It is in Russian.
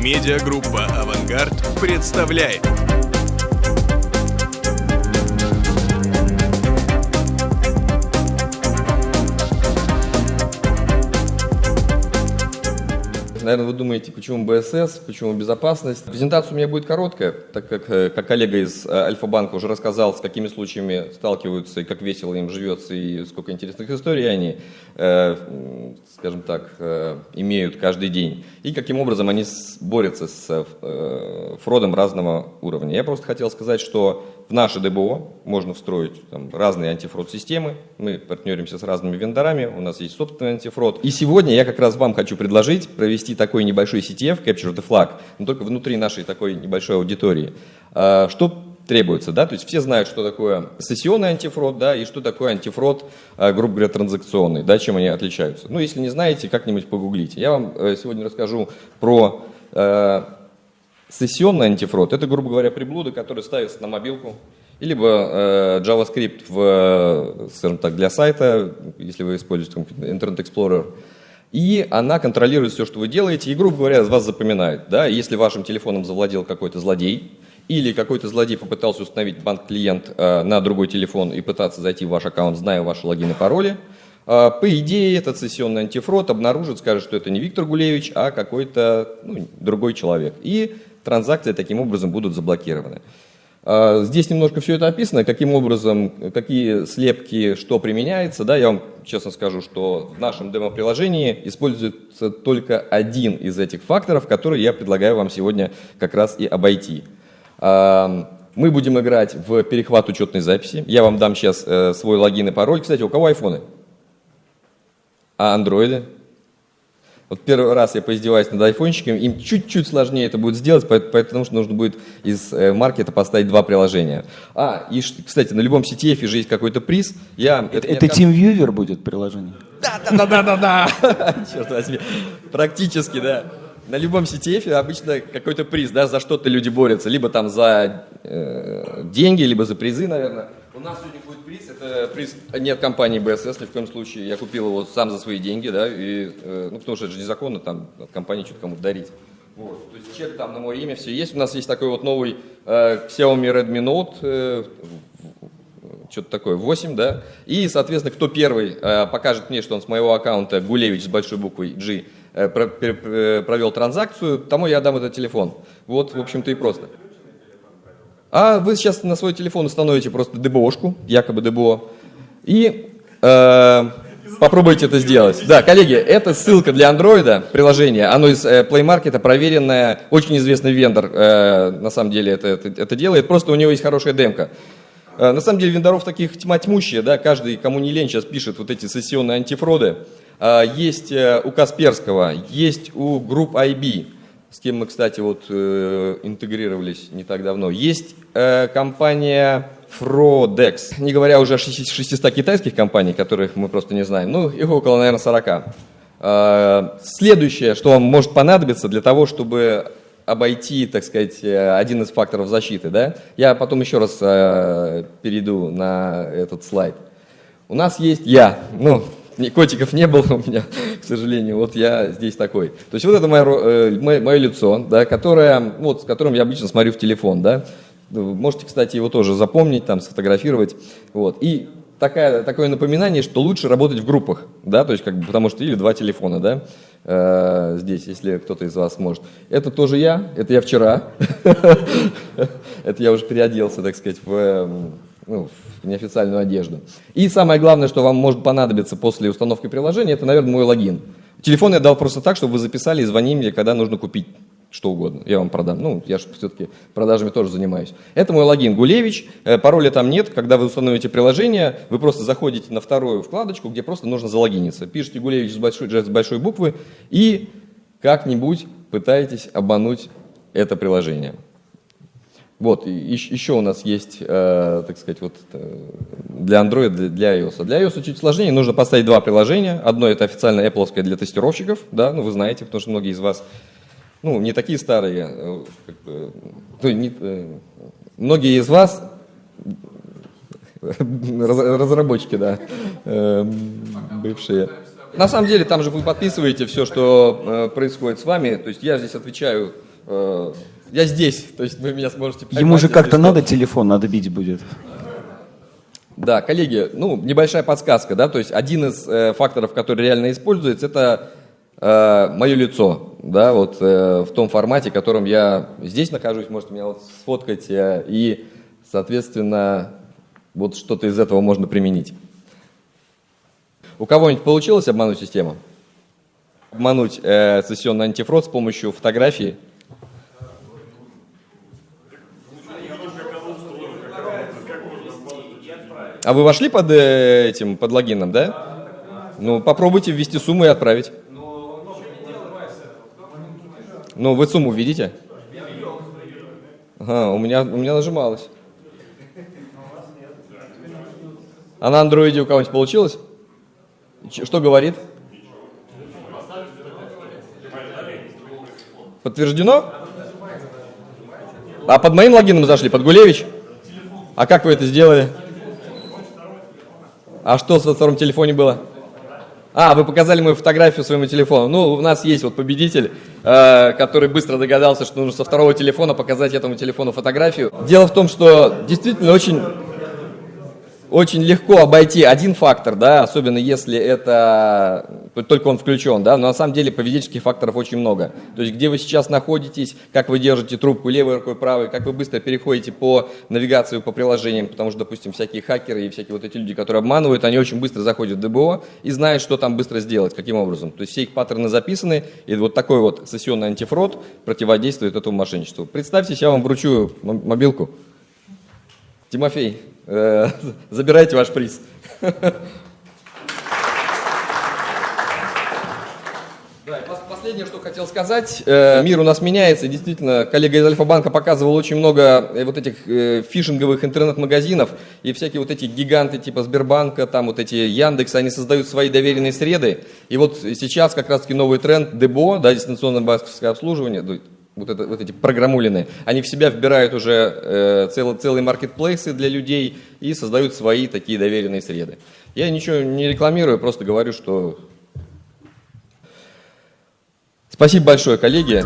Медиагруппа «Авангард» представляет. Наверное, вы думаете, почему БСС, почему безопасность. Презентация у меня будет короткая, так как, э, как коллега из э, Альфа-банка уже рассказал, с какими случаями сталкиваются, и как весело им живется, и сколько интересных историй они, э, скажем так, имеют каждый день, и каким образом они борются с фродом разного уровня. Я просто хотел сказать, что в наше ДБО можно встроить там, разные антифрод-системы. Мы партнеримся с разными вендорами, у нас есть собственный антифрод. И сегодня я как раз вам хочу предложить провести такой небольшой CTF, Capture the Flag, но только внутри нашей такой небольшой аудитории. А, что требуется, да, то есть все знают, что такое сессионный антифрод, да, и что такое антифрод, а, грубо говоря, транзакционный, да, чем они отличаются. Ну, если не знаете, как-нибудь погуглите. Я вам э, сегодня расскажу про э, Сессионный антифрод – это, грубо говоря, приблуды, которые ставятся на мобилку, либо э, JavaScript в, скажем так, для сайта, если вы используете Internet Explorer, и она контролирует все, что вы делаете, и, грубо говоря, вас запоминает. Да? Если вашим телефоном завладел какой-то злодей, или какой-то злодей попытался установить банк-клиент э, на другой телефон и пытаться зайти в ваш аккаунт, зная ваши логины и пароли, э, по идее, этот сессионный антифрод обнаружит, скажет, что это не Виктор Гулевич, а какой-то ну, другой человек. И транзакции таким образом будут заблокированы. А, здесь немножко все это описано, каким образом, какие слепки, что применяется. Да, я вам честно скажу, что в нашем демо-приложении используется только один из этих факторов, который я предлагаю вам сегодня как раз и обойти. А, мы будем играть в перехват учетной записи. Я вам дам сейчас э, свой логин и пароль. Кстати, у кого айфоны? А андроиды? Вот первый раз я поиздеваюсь над айфончиками, им чуть-чуть сложнее это будет сделать, потому что нужно будет из э, маркета поставить два приложения. А, и, кстати, на любом CTF же есть какой-то приз. Я, это это TeamViewer будет приложение? Да, да, да, да, да, да. Черт возьми. Практически, да. На любом CTF обычно какой-то приз, да, за что-то люди борются. Либо там за э, деньги, либо за призы, наверное. У нас сегодня приз, это приз не от компании БСС, ни в коем случае. Я купил его сам за свои деньги, да, и, э, ну, потому что это же незаконно там от компании что-то кому-то дарить. Вот. То есть чек там на мое имя, все есть. У нас есть такой вот новый э, Xiaomi Redmi Note, э, что-то такое, 8, да. И, соответственно, кто первый э, покажет мне, что он с моего аккаунта Гулевич с большой буквой G э, про, э, провел транзакцию, тому я дам этот телефон. Вот, в общем-то, и просто. А вы сейчас на свой телефон установите просто ДБОшку, якобы ДБО, и э, попробуйте это сделать. Да, коллеги, это ссылка для андроида, приложение, оно из э, Play Market, проверенное, очень известный вендор, э, на самом деле это, это, это делает, просто у него есть хорошая демка. Э, на самом деле вендоров таких тьма тьмущая, да, каждый, кому не лень, сейчас пишет вот эти сессионные антифроды. Э, есть э, у Касперского, есть у групп IB, с кем мы, кстати, вот э, интегрировались не так давно. Есть э, компания Frodex, не говоря уже о 600 китайских компаний, которых мы просто не знаем, ну, их около, наверное, 40. Э, следующее, что вам может понадобиться для того, чтобы обойти, так сказать, один из факторов защиты, да? Я потом еще раз э, перейду на этот слайд. У нас есть я, ну, котиков не было у меня, к сожалению, вот я здесь такой. То есть вот это мое, э, мое, мое лицо, да, которое, вот, с которым я обычно смотрю в телефон, да. Можете, кстати, его тоже запомнить, там, сфотографировать. Вот. И такая, такое напоминание, что лучше работать в группах, да, то есть как бы, потому что или два телефона, да, э, здесь, если кто-то из вас может. Это тоже я, это я вчера, это я уже переоделся, так сказать, в ну, неофициальную одежду. И самое главное, что вам может понадобиться после установки приложения, это, наверное, мой логин. Телефон я дал просто так, чтобы вы записали и звонили когда нужно купить что угодно. Я вам продам. Ну, я же все-таки продажами тоже занимаюсь. Это мой логин Гулевич. Э, пароля там нет. Когда вы установите приложение, вы просто заходите на вторую вкладочку, где просто нужно залогиниться. Пишите Гулевич с большой, с большой буквы и как-нибудь пытаетесь обмануть это приложение. Вот, и еще у нас есть, э, так сказать, вот э, для Android, для, iOS. Для iOS чуть сложнее, нужно поставить два приложения. Одно это официально Apple для тестировщиков, да, ну вы знаете, потому что многие из вас, ну, не такие старые, э, как бы, ну, не, э, многие из вас разработчики, да, э, бывшие. На самом деле там же вы подписываете все, что э, происходит с вами, то есть я здесь отвечаю э, я здесь, то есть вы меня сможете поймать. Ему же как-то надо телефон, надо бить будет. Да, коллеги, ну, небольшая подсказка, да, то есть один из э, факторов, который реально используется, это э, мое лицо, да, вот э, в том формате, в котором я здесь нахожусь, можете меня вот сфоткать, э, и, соответственно, вот что-то из этого можно применить. У кого-нибудь получилось обмануть систему? Обмануть э, сессионный антифрод с помощью фотографии? А вы вошли под э, этим, под логином, да? Ну, попробуйте ввести сумму и отправить. Ну, вы сумму видите? Ага, у меня, у меня нажималось. А на андроиде у кого-нибудь получилось? Что говорит? Подтверждено? А под моим логином зашли, под Гулевич? А как вы это сделали? А что во втором телефоне было? А, вы показали мою фотографию своему телефону. Ну, у нас есть вот победитель, э, который быстро догадался, что нужно со второго телефона показать этому телефону фотографию. Дело в том, что действительно очень, очень легко обойти один фактор, да, особенно если это только он включен, да, но на самом деле поведенческих факторов очень много. То есть где вы сейчас находитесь, как вы держите трубку левой рукой, правой, как вы быстро переходите по навигации, по приложениям, потому что, допустим, всякие хакеры и всякие вот эти люди, которые обманывают, они очень быстро заходят в ДБО и знают, что там быстро сделать, каким образом. То есть все их паттерны записаны, и вот такой вот сессионный антифрод противодействует этому мошенничеству. Представьте, я вам вручу мобилку. Тимофей, э, забирайте ваш приз. Да, и последнее, что хотел сказать. Э, Мир у нас меняется. и Действительно, коллега из Альфа-банка показывал очень много э, вот этих фишинговых интернет-магазинов. И всякие вот эти гиганты типа Сбербанка, там вот эти Яндекс, они создают свои доверенные среды. И вот сейчас как раз-таки новый тренд ДБО, да, дистанционное банковское обслуживание, вот, это, вот эти программулины, они в себя вбирают уже э, цел- целые маркетплейсы для людей и создают свои такие доверенные среды. Я ничего не рекламирую, просто говорю, что Спасибо большое, коллеги.